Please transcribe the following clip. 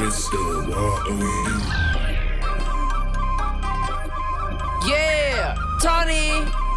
Crystal, what? Yeah, Tony.